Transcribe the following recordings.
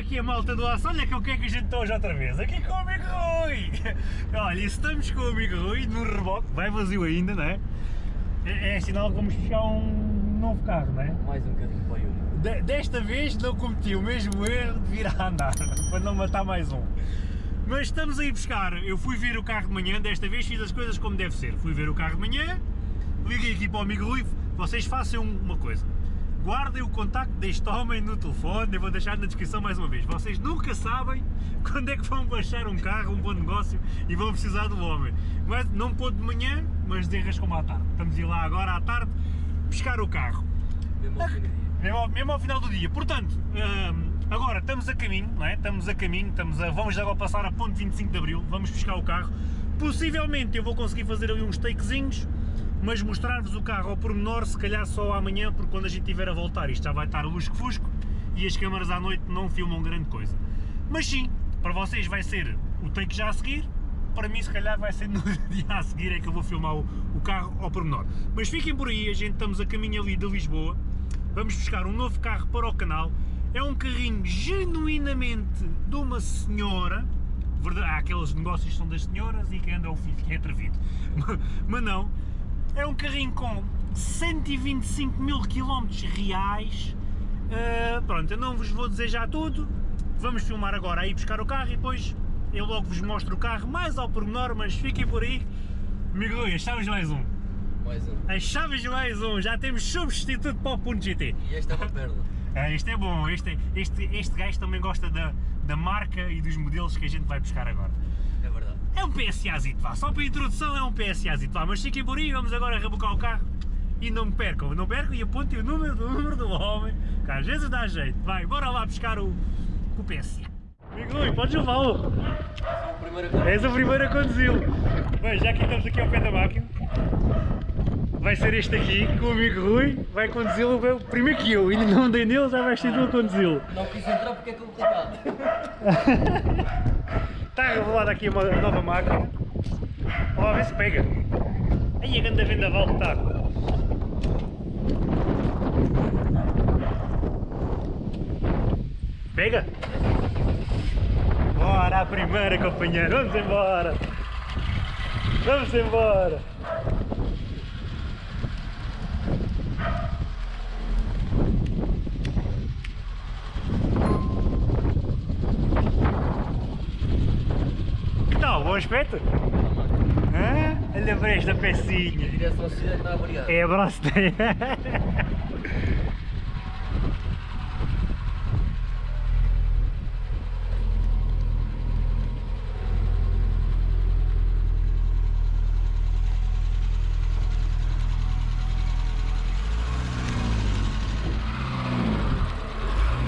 aqui a malta do aço, olha que o que é que a gente está hoje outra vez, aqui com o amigo Rui! Olha, e estamos com o amigo Rui no reboque, vai vazio ainda, não é? É, é sinal que vamos puxar um novo carro, não é? Mais um bocadinho para o. De- desta vez não cometi o mesmo erro de vir a andar, para não matar mais um. Mas estamos a ir buscar, eu fui ver o carro de manhã, desta vez fiz as coisas como deve ser. Fui ver o carro de manhã, liguei aqui para o amigo Rui, vocês façam uma coisa. Guardem o contacto deste homem no telefone, eu vou deixar na descrição mais uma vez. Vocês nunca sabem quando é que vão baixar um carro, um bom negócio e vão precisar do homem. Mas não pôde de manhã, mas desenrascam à tarde. Estamos a ir lá agora à tarde buscar o carro. Mesmo ao fim do dia. Mesmo ao, mesmo ao final do dia. Portanto, hum, agora estamos a caminho, não é? Estamos a caminho, estamos a, vamos agora passar a ponte 25 de Abril, vamos buscar o carro. Possivelmente eu vou conseguir fazer ali uns takezinhos, mas mostrar-vos o carro ao pormenor, se calhar só amanhã, porque quando a gente estiver a voltar isto já vai estar lusco-fusco e as câmaras à noite não filmam grande coisa. Mas sim, para vocês vai ser o take já a seguir, para mim se calhar vai ser no dia a seguir é que eu vou filmar o, o carro ao pormenor. Mas fiquem por aí, a gente estamos a caminho ali de Lisboa, vamos buscar um novo carro para o canal, é um carrinho genuinamente de uma senhora, verdade, há aqueles negócios que são das senhoras e que anda o filho, que é atrevido, mas não, é um carrinho com 125 mil quilómetros reais, Uh, pronto, eu não vos vou dizer já tudo, vamos filmar agora aí buscar o carro e depois eu logo vos mostro o carro mais ao pormenor, mas fiquem por aí. As chaves mais um. Mais um. As chaves mais um, já temos substituto para o Punto GT. E esta é uma perla. Ah, este é bom, este, este, este gajo também gosta da, da marca e dos modelos que a gente vai buscar agora. É um PSAzito, vá, só para a introdução é um PSAzito, vá, mas fiquem por aí, vamos agora rebocar o carro e não me percam, não percam e apontem o número do número do homem, que às vezes dá jeito, vai, bora lá buscar o, o PSA. Amigo Rui, podes levá-lo, és o primeiro a conduzi-lo. Bem, já que estamos aqui ao pé da máquina, vai ser este aqui, com o amigo Rui, vai conduzi-lo primeiro que eu, ainda não andei nele, já vais ser tu a conduzi-lo. Não quis entrar porque é complicado. Está revelada aqui uma nova máquina. Vamos ver se pega. Aí a grande vendaval que está. Pega? Bora a primeira companheiro, vamos embora! Vamos embora! Aspecto? Hã? Olha para esta pecinha! A direção à cidade está a variar. É abraço dele.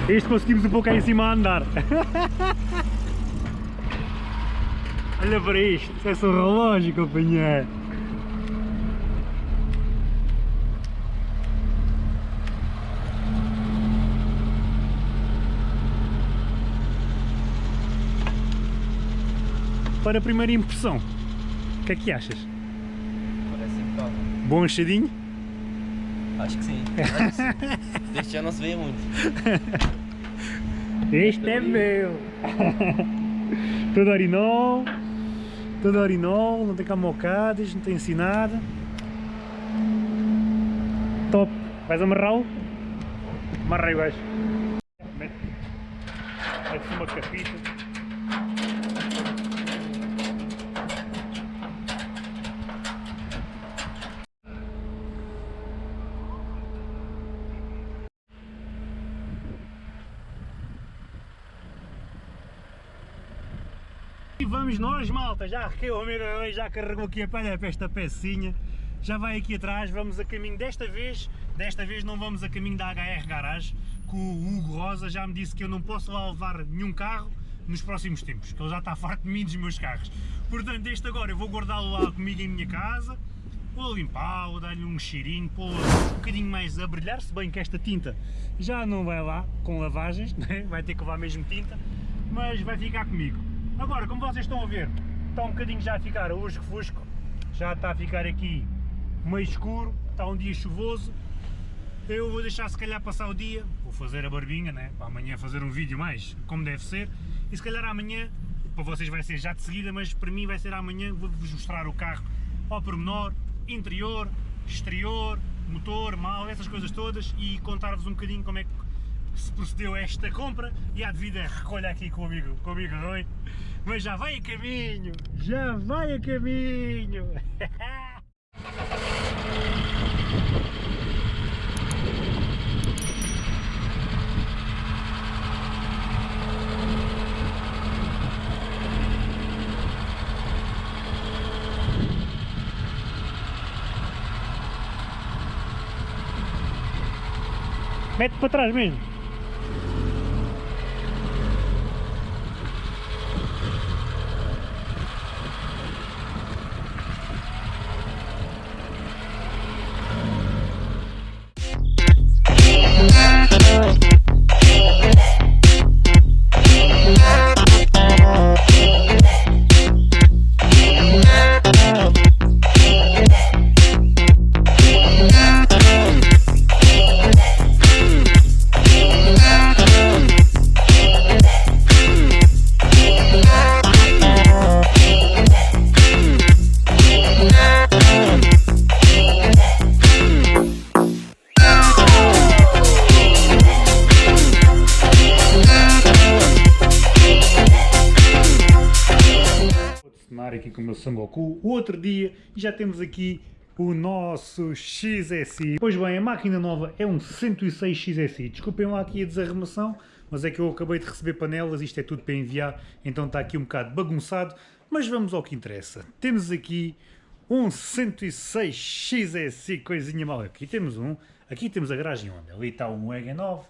Este conseguimos um pouco aí em cima a andar. Olha para isto, é só um relógio, companheiro. Para a primeira impressão, o que é que achas? Parece impecável. Bom achadinho? Acho que sim. Acho que sim. Deste já não se vê muito. Este é meu! todo orinol, todo orinol, não tem camocadas, não tem assim nada. Top! Vais amarrá-lo? Amarra aí o gajo. Mete mete uma capita. E vamos nós, malta, já que o hoje já carregou aqui a palha para esta pecinha, já vai aqui atrás, vamos a caminho desta vez, desta vez não vamos a caminho da HR Garage, que o Hugo Rosa já me disse que eu não posso lá levar nenhum carro nos próximos tempos, que ele já está farto de mim dos meus carros. Portanto, este agora eu vou guardá-lo lá comigo em minha casa, vou limpá-lo, dar-lhe um cheirinho, pô-lo um bocadinho mais a brilhar, se bem que esta tinta já não vai lá com lavagens, né? vai ter que levar mesmo tinta, mas vai ficar comigo. Agora, como vocês estão a ver, está um bocadinho já a ficar usco-fusco, já está a ficar aqui meio escuro, está um dia chuvoso, eu vou deixar se calhar passar o dia, vou fazer a barbinha, né? para amanhã fazer um vídeo mais como deve ser, e se calhar amanhã, para vocês vai ser já de seguida, mas para mim vai ser amanhã, vou-vos mostrar o carro ao pormenor, interior, exterior, motor, mal, essas coisas todas e contar-vos um bocadinho como é que se procedeu esta compra. E a devida recolha aqui com o amigo, com o amigo Rui, mas já vai a caminho, já vai a caminho! Mete para trás mesmo. Sangoku, o outro dia, e já temos aqui o nosso XSI. Pois bem, a máquina nova é um 106 XSI, desculpem lá aqui a desarrumação, mas é que eu acabei de receber panelas, isto é tudo para enviar, então está aqui um bocado bagunçado, mas vamos ao que interessa. Temos aqui um 106 XSI, coisinha mal. Aqui temos um, aqui temos a garagem onde? Ali está um Wagon 9,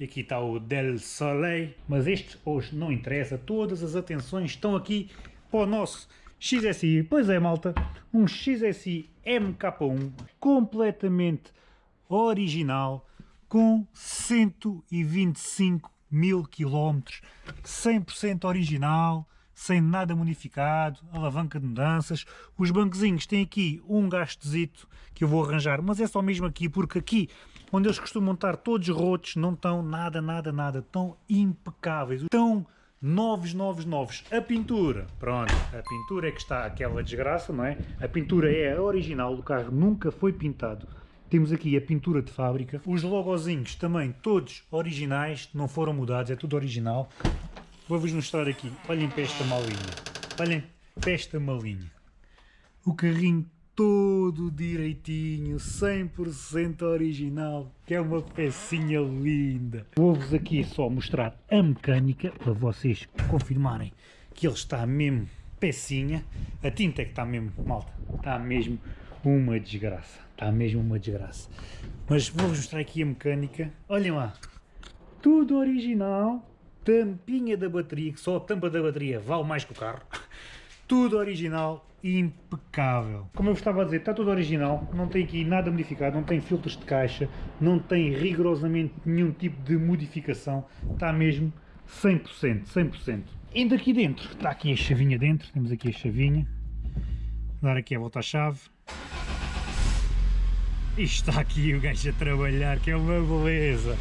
e aqui está o Del Soleil, mas este hoje não interessa, todas as atenções estão aqui para o nosso XSI. Pois é, malta, um XSI MK1 completamente original com 125 mil quilómetros, 100% original, sem nada modificado, alavanca de mudanças. Os banquezinhos têm aqui um gastozito que eu vou arranjar, mas é só mesmo aqui, porque aqui onde eles costumam estar todos rotos, não estão nada, nada, nada, estão impecáveis. Estão novos, novos, novos. A pintura, pronto, a pintura é que está aquela desgraça, não é? A pintura é a original do carro, nunca foi pintado. Temos aqui a pintura de fábrica. Os logozinhos também todos originais, não foram mudados, é tudo original. Vou-vos mostrar aqui, olhem para esta malinha. Olhem para esta malinha. O carrinho todo direitinho, 100% original, que é uma pecinha linda. Vou-vos aqui só mostrar a mecânica, para vocês confirmarem que ele está mesmo pecinha. A tinta é que está mesmo, malta, está mesmo uma desgraça, está mesmo uma desgraça. Mas vou-vos mostrar aqui a mecânica, olhem lá, tudo original, tampinha da bateria, que só a tampa da bateria vale mais que o carro. Tudo original, impecável. Como eu estava a dizer, está tudo original, não tem aqui nada modificado, não tem filtros de caixa, não tem rigorosamente nenhum tipo de modificação, está mesmo 100%, 100%. Indo aqui dentro, está aqui a chavinha dentro, temos aqui a chavinha, Vou dar aqui a volta à chave. E está aqui o gajo a trabalhar, que é uma beleza.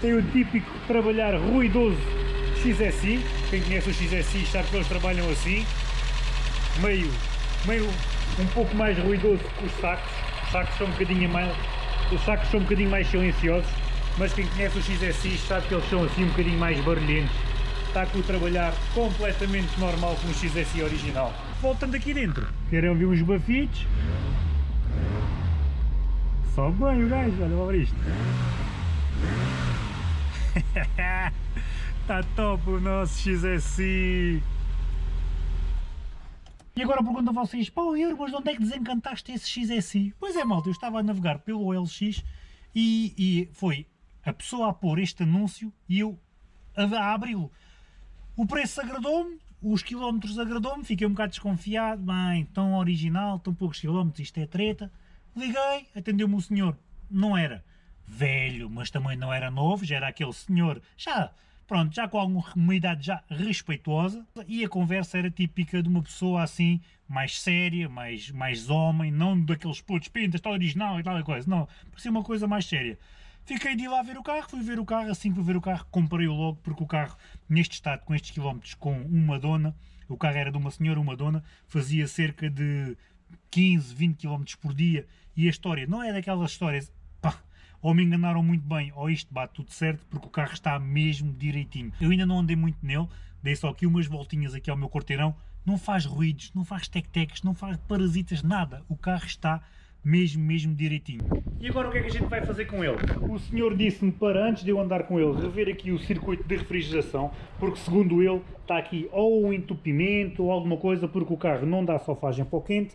Tem o típico trabalhar ruidoso XSI, quem conhece o XSI sabe que eles trabalham assim, meio, meio um pouco mais ruidoso que os sacos, os sacos são um bocadinho mais, os sacos são um bocadinho mais silenciosos, mas quem conhece o XSI sabe que eles são assim um bocadinho mais barulhentos, está com o trabalhar completamente normal com o XSI original. Voltando aqui dentro, querem ouvir uns bafitos? Sobe bem o gajo, olha para isto. Está top o nosso XSI! E agora pergunto a vocês, pá, Euro, mas de onde é que desencantaste esse XSI? Pois é, malta, eu estava a navegar pelo OLX e, e foi a pessoa a pôr este anúncio e eu a, a abri-lo. O preço agradou-me, os quilómetros agradou-me, fiquei um bocado desconfiado, bem, tão original, tão poucos quilómetros, isto é treta. Liguei, atendeu-me o senhor, não era velho, mas também não era novo, já era aquele senhor, já pronto, já com alguma idade já respeitosa, e a conversa era típica de uma pessoa assim, mais séria, mais, mais homem, não daqueles putos pintas, está original e tal coisa, não, parecia uma coisa mais séria. Fiquei de ir lá ver o carro, fui ver o carro, assim que fui ver o carro comprei-o logo, porque o carro, neste estado, com estes quilómetros, com uma dona, o carro era de uma senhora, uma dona, fazia cerca de 15, 20 km por dia, e a história não é daquelas histórias, ou me enganaram muito bem, ou isto bate tudo certo, porque o carro está mesmo direitinho. Eu ainda não andei muito nele, dei só aqui umas voltinhas aqui ao meu quarteirão, não faz ruídos, não faz tec-tecs, não faz parasitas, nada, o carro está mesmo, mesmo direitinho. E agora o que é que a gente vai fazer com ele? O senhor disse-me para, antes de eu andar com ele, rever aqui o circuito de refrigeração, porque segundo ele está aqui ou um entupimento ou alguma coisa, porque o carro não dá solfagem para o quente,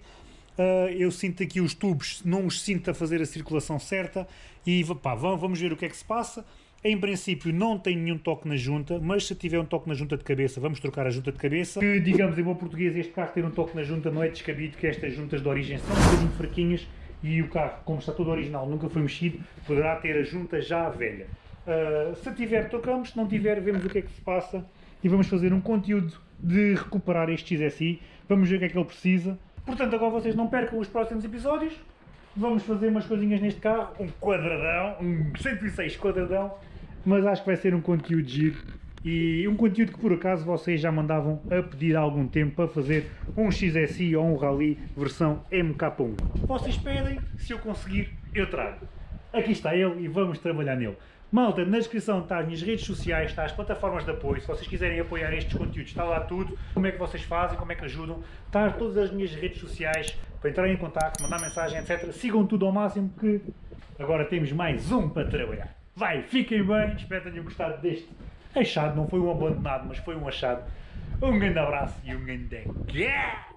Uh, eu sinto aqui os tubos, não os sinto a fazer a circulação certa e pá, vamos ver o que é que se passa. Em princípio não tem nenhum toque na junta, mas se tiver um toque na junta de cabeça, vamos trocar a junta de cabeça. Que, digamos em bom português, este carro ter um toque na junta não é descabido, que estas juntas de origem são um bocadinho fraquinhas e o carro, como está todo original, nunca foi mexido, poderá ter a junta já velha. Uh, se tiver, trocamos, se não tiver, vemos o que é que se passa e vamos fazer um conteúdo de recuperar este XSI, vamos ver o que é que ele precisa Portanto, agora vocês não percam os próximos episódios. Vamos fazer umas coisinhas neste carro, um quadradão, um 106 quadradão, mas acho que vai ser um conteúdo giro e um conteúdo que por acaso vocês já mandavam a pedir há algum tempo para fazer um XSI ou um Rally versão MK1. Vocês pedem, se eu conseguir, eu trago. Aqui está ele e vamos trabalhar nele. Malta, na descrição está as minhas redes sociais, está as plataformas de apoio, se vocês quiserem apoiar estes conteúdos, está lá tudo, como é que vocês fazem, como é que ajudam, está todas as minhas redes sociais para entrarem em contato, mandar mensagem, etc. Sigam tudo ao máximo que agora temos mais um para trabalhar. Vai, fiquem bem, espero que tenham gostado deste achado, não foi um abandonado, mas foi um achado. Um grande abraço e um grande... Yeah!